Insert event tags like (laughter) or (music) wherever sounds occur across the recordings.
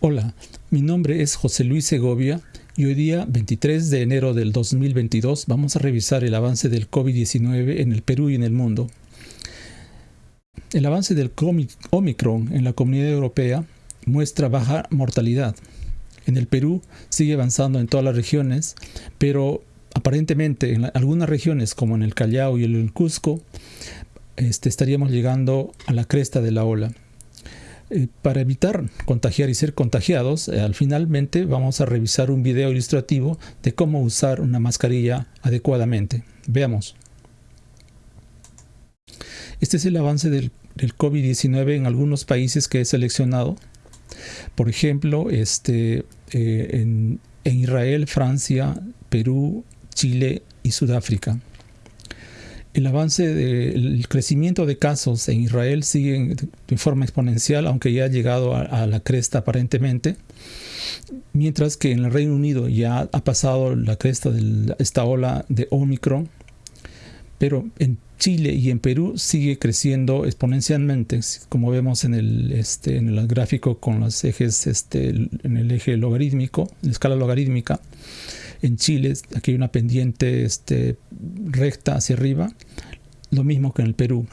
Hola, mi nombre es José Luis Segovia y hoy día 23 de enero del 2022 vamos a revisar el avance del COVID-19 en el Perú y en el mundo. El avance del Omicron en la comunidad europea muestra baja mortalidad. En el Perú sigue avanzando en todas las regiones, pero aparentemente en algunas regiones como en el Callao y el Cusco este, estaríamos llegando a la cresta de la ola. Eh, para evitar contagiar y ser contagiados, eh, al finalmente vamos a revisar un video ilustrativo de cómo usar una mascarilla adecuadamente. Veamos. Este es el avance del, COVID-19 en algunos países que he seleccionado. Por ejemplo, este, eh, en Israel, Francia, Perú, Chile y Sudáfrica el avance del crecimiento de casos en Israel sigue de forma exponencial, aunque ya ha llegado a, la cresta aparentemente, mientras que en el Reino Unido ya ha pasado la cresta de esta ola de Omicron, pero en Chile y en Perú sigue creciendo exponencialmente, como vemos en el, este, en el gráfico con los ejes, este, en el eje logarítmico, en la escala logarítmica. En Chile aquí hay una pendiente este, recta hacia arriba, lo mismo que en el Perú.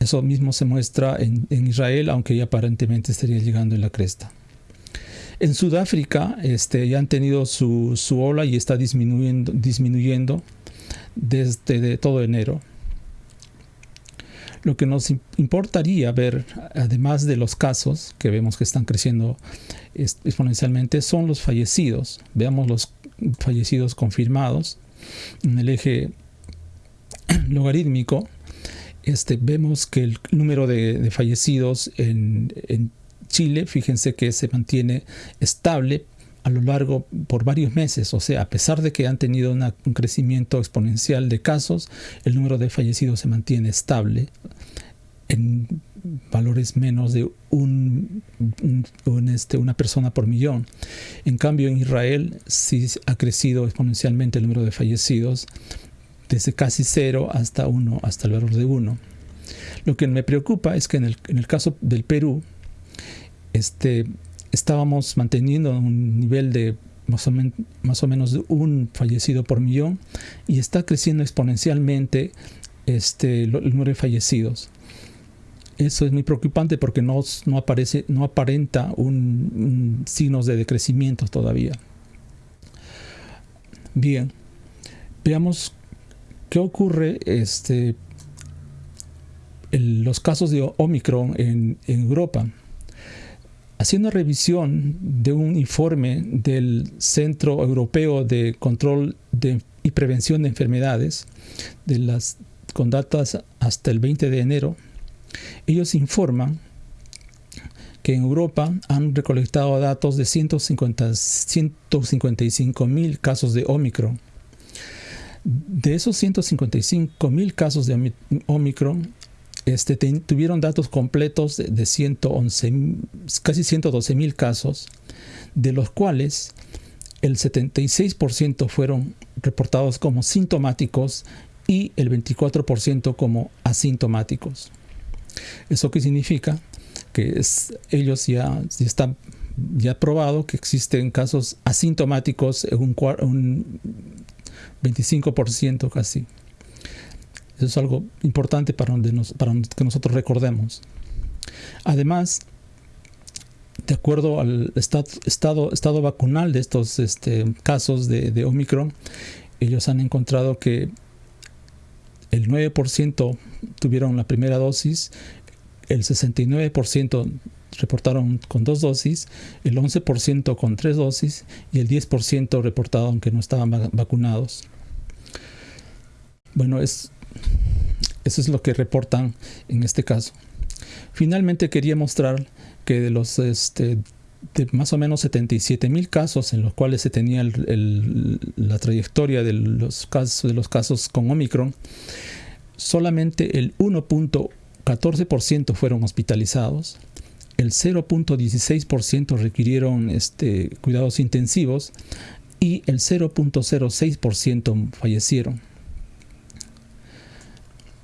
Eso mismo se muestra en, Israel, aunque ya aparentemente estaría llegando en la cresta. En Sudáfrica este, ya han tenido su, ola y está disminuyendo, disminuyendo desde todo enero. Lo que nos importaría ver, además de los casos que vemos que están creciendo exponencialmente, son los fallecidos. Veamos los fallecidos confirmados. En el eje logarítmico, este, vemos que el número de, fallecidos en, en Chile, fíjense que se mantiene estable a lo largo por varios meses, o sea, a pesar de que han tenido un crecimiento exponencial de casos, el número de fallecidos se mantiene estable en valores menos de un, este, una persona por millón. En cambio, en Israel sí ha crecido exponencialmente el número de fallecidos desde casi cero hasta uno, hasta el valor de uno. Lo que me preocupa es que en el, en el caso del Perú, este, estábamos manteniendo un nivel de más o, más o, menos un fallecido por millón y está creciendo exponencialmente este, el número de fallecidos. Eso es muy preocupante porque no, no, aparece, no aparenta un, signos de decrecimiento todavía. Bien, veamos qué ocurre este, en los casos de Omicron en Europa haciendo revisión de un informe del Centro Europeo de Control y Prevención de Enfermedades, de las, con datas hasta el 20 de enero, ellos informan que en Europa han recolectado datos de 150, 155 mil casos de Omicron. De esos 155 mil casos de Omicron, este, tuvieron datos completos de, 111, casi 112 mil casos, de los cuales el 76% fueron reportados como sintomáticos y el 24% como asintomáticos. ¿Eso qué significa? Que ellos ya, están ya probado que existen casos asintomáticos en un 25% casi. Eso es algo importante para, para que nosotros recordemos. Además, de acuerdo al estado, estado, estado vacunal de estos este, casos de, de, Omicron, ellos han encontrado que el 9% tuvieron la primera dosis, el 69% reportaron con dos dosis, el 11% con tres dosis y el 10% reportaron que no estaban vacunados. Bueno, es eso es lo que reportan en este caso. Finalmente quería mostrar que de los este, más o menos 77 mil casos en los cuales se tenía la trayectoria de los, casos, de los casos con Omicron, solamente el 1.14% fueron hospitalizados, el 0.16% requirieron este, cuidados intensivos y el 0.06% fallecieron.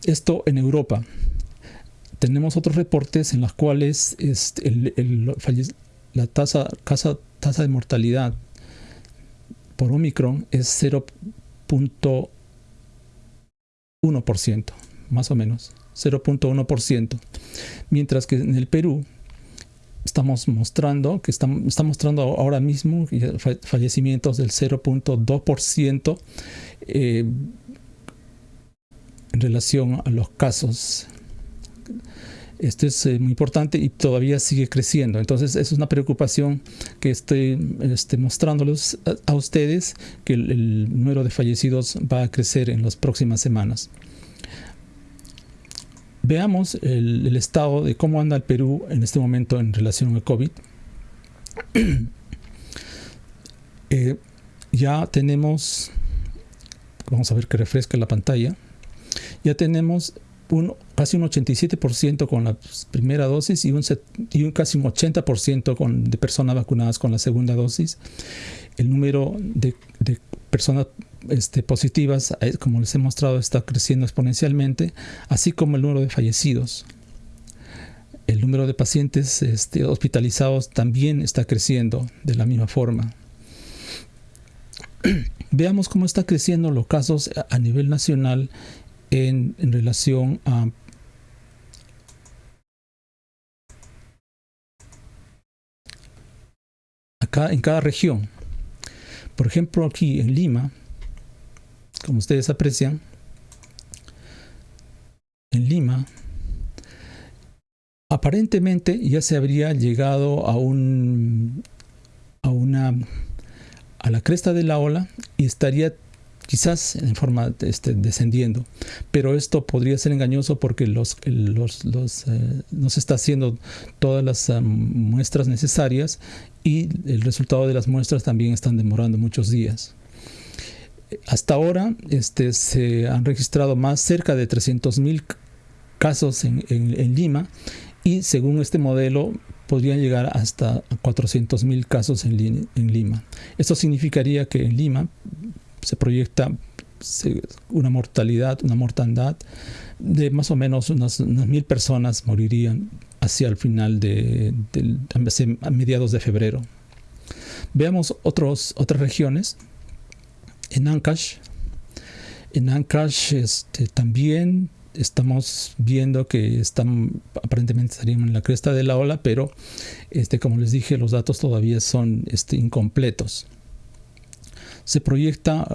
Esto en Europa. tenemos otros reportes en los cuales este, la tasa, tasa de mortalidad por Omicron es 0.1%, más o menos, 0.1%, mientras que en el Perú estamos mostrando que está, mostrando ahora mismo fallecimientos del 0.2% eh, en relación a los casos esto es eh, muy importante y todavía sigue creciendo. Entonces, es una preocupación que estoy este, mostrándoles a, ustedes, que el, número de fallecidos va a crecer en las próximas semanas. Veamos el, estado de cómo anda el Perú en este momento en relación al COVID. (clears throat) Eh, ya tenemos, vamos a ver que refresca la pantalla, ya tenemos casi un 87% con la primera dosis y un, casi un 80% con, de personas vacunadas con la segunda dosis. El número de, personas este, positivas, eh, como les he mostrado, está creciendo exponencialmente, así como el número de fallecidos. El número de pacientes este, hospitalizados también está creciendo de la misma forma. (clears throat) Veamos cómo está creciendo los casos a nivel nacional en, relación a acá en cada región. Por ejemplo, aquí en Lima, como ustedes aprecian, en Lima, aparentemente ya se habría llegado a un a una a la cresta de la ola y estaría quizás en forma este, descendiendo. Pero esto podría ser engañoso porque eh, no se está haciendo todas las muestras necesarias y el resultado de las muestras también están demorando muchos días. Hasta ahora este, se han registrado más cerca de 300.000 casos en, Lima y según este modelo podrían llegar hasta 400.000 casos en Lima. Esto significaría que en Lima se proyecta una mortalidad, una mortandad de más o menos unas, mil personas morirían hacia el final de, a mediados de febrero. Veamos otras regiones. En Ancash, en Ancash este, también estamos viendo que están aparentemente estarían en la cresta de la ola, pero este, como les dije, los datos todavía son este, incompletos se proyecta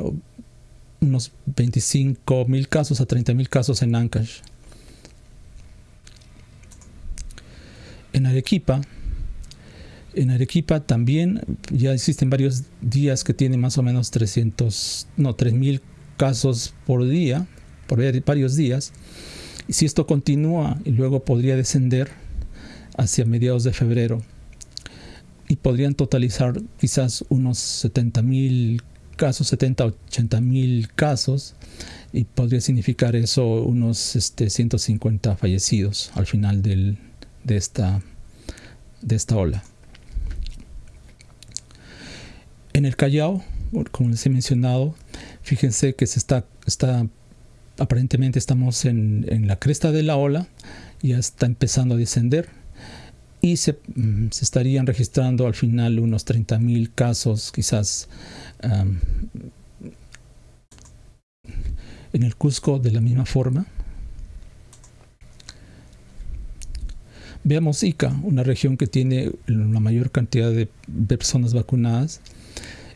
unos 25 mil casos a 30 mil casos en Ancash. En Arequipa, en Arequipa también ya existen varios días que tienen más o menos 300, no, 3 mil casos por día, por varios días. Y si esto continúa y luego podría descender hacia mediados de febrero y podrían totalizar quizás unos 70 mil casos, 70, 80 mil casos, y podría significar eso unos este, 150 fallecidos al final del, de, esta, de esta ola. En el Callao, como les he mencionado, fíjense que se está, está aparentemente estamos en, en la cresta de la ola, ya está empezando a descender y se, mm, se, estarían registrando al final unos 30.000 casos, quizás en el Cusco de la misma forma. Veamos Ica, una región que tiene la mayor cantidad de personas vacunadas.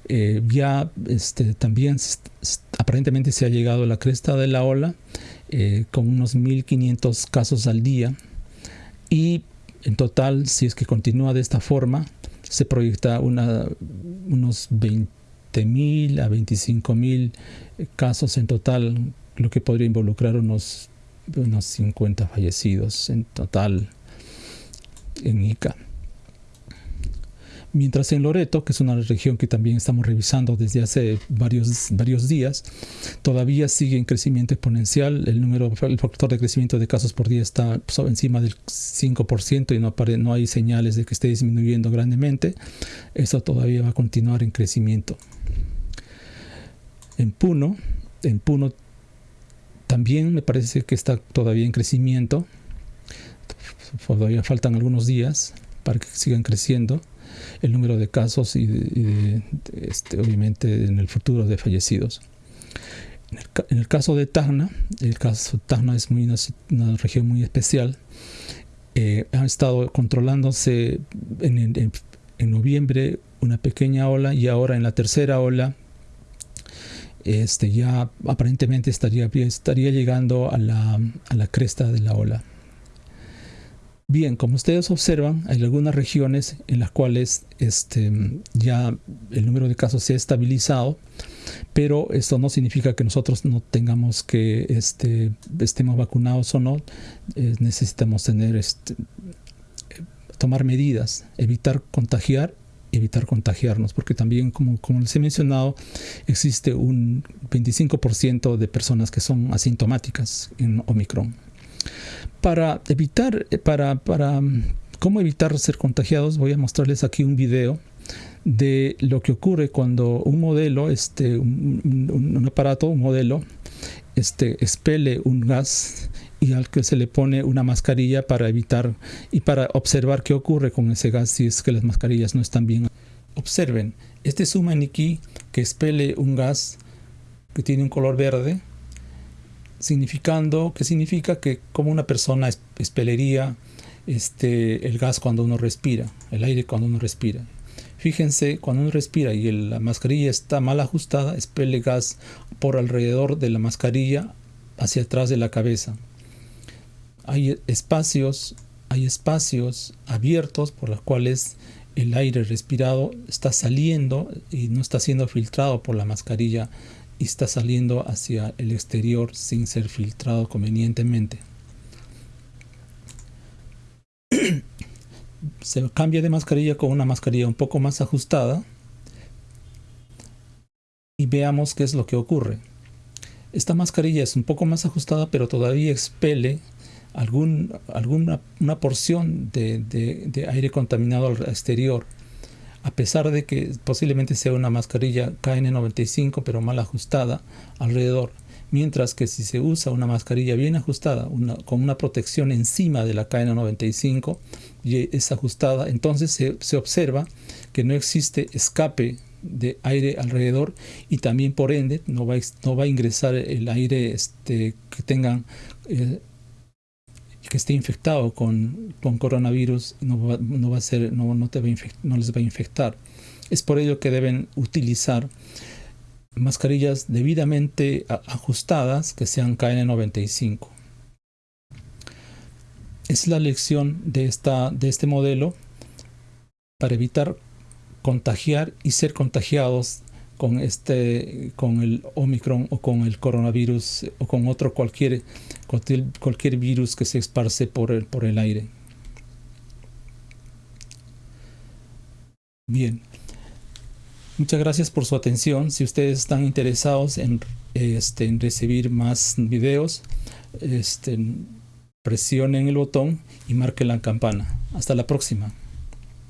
Eh, ya este, también aparentemente se ha llegado a la cresta de la ola eh, con unos 1.500 casos al día y en total, si es que continúa de esta forma, se proyecta una, unos 20.000 a 25.000 casos en total, lo que podría involucrar unos, unos 50 fallecidos en total en Ica. Mientras en Loreto, que es una región que también estamos revisando desde hace varios, varios días, todavía sigue en crecimiento exponencial. El número, el factor de crecimiento de casos por día está encima del 5% y no, no hay señales de que esté disminuyendo grandemente. Eso todavía va a continuar en crecimiento. En Puno, en Puno también me parece que está todavía en crecimiento todavía faltan algunos días para que sigan creciendo el número de casos y, este, obviamente en el futuro de fallecidos. En el, caso de Tacna, el caso de Tacna es muy una, región muy especial. Eh, ha estado controlándose en, noviembre una pequeña ola y ahora en la tercera ola este, ya aparentemente estaría, estaría llegando a la, a la cresta de la ola. Bien, como ustedes observan, hay algunas regiones en las cuales este, ya el número de casos se ha estabilizado, pero esto no significa que nosotros no tengamos que este, estemos vacunados o no. Eh, necesitamos tener este, tomar medidas, evitar contagiar, evitar contagiarnos, porque también, como, como les he mencionado, existe un 25% de personas que son asintomáticas en Omicron para evitar, eh, para, para mm, cómo evitar ser contagiados, voy a mostrarles aquí un video de lo que ocurre cuando un modelo, este, un, aparato, un modelo, este, expele un gas y al que se le pone una mascarilla para evitar y para observar qué ocurre con ese gas si es que las mascarillas no están bien. Observen, este es un maniquí que expele un gas que tiene un color verde significando, que significa que como una persona expelería este, el gas cuando uno respira, el aire cuando uno respira. Fíjense, cuando uno respira y la mascarilla está mal ajustada, expele gas por alrededor de la mascarilla hacia atrás de la cabeza. Hay espacios, hay espacios abiertos por los cuales el aire respirado está saliendo y no está siendo filtrado por la mascarilla y está saliendo hacia el exterior sin ser filtrado convenientemente. (clears throat) Se cambia de mascarilla con una mascarilla un poco más ajustada y veamos qué es lo que ocurre. Esta mascarilla es un poco más ajustada pero todavía expele algún, alguna una porción de, de aire contaminado al exterior a pesar de que posiblemente sea una mascarilla KN95 pero mal ajustada alrededor. Mientras que si se usa una mascarilla bien ajustada, con una protección encima de la KN95 y es ajustada, entonces se, observa que no existe escape de aire alrededor y también por ende no va, no va a ingresar el aire este, que tengan eh, que esté infectado con, con coronavirus no va, no va, a ser, no, no, te va no les va a infectar. Es por ello que deben utilizar mascarillas debidamente ajustadas que sean KN95. Es la lección de, esta, de este modelo para evitar contagiar y ser contagiados con este con el Omicron o con el coronavirus o con otro cualquier cualquier, virus que se esparce por el, por el aire. Bien. Muchas gracias por su atención. Si ustedes están interesados en, este, en recibir más videos, este, presionen el botón y marquen la campana. Hasta la próxima.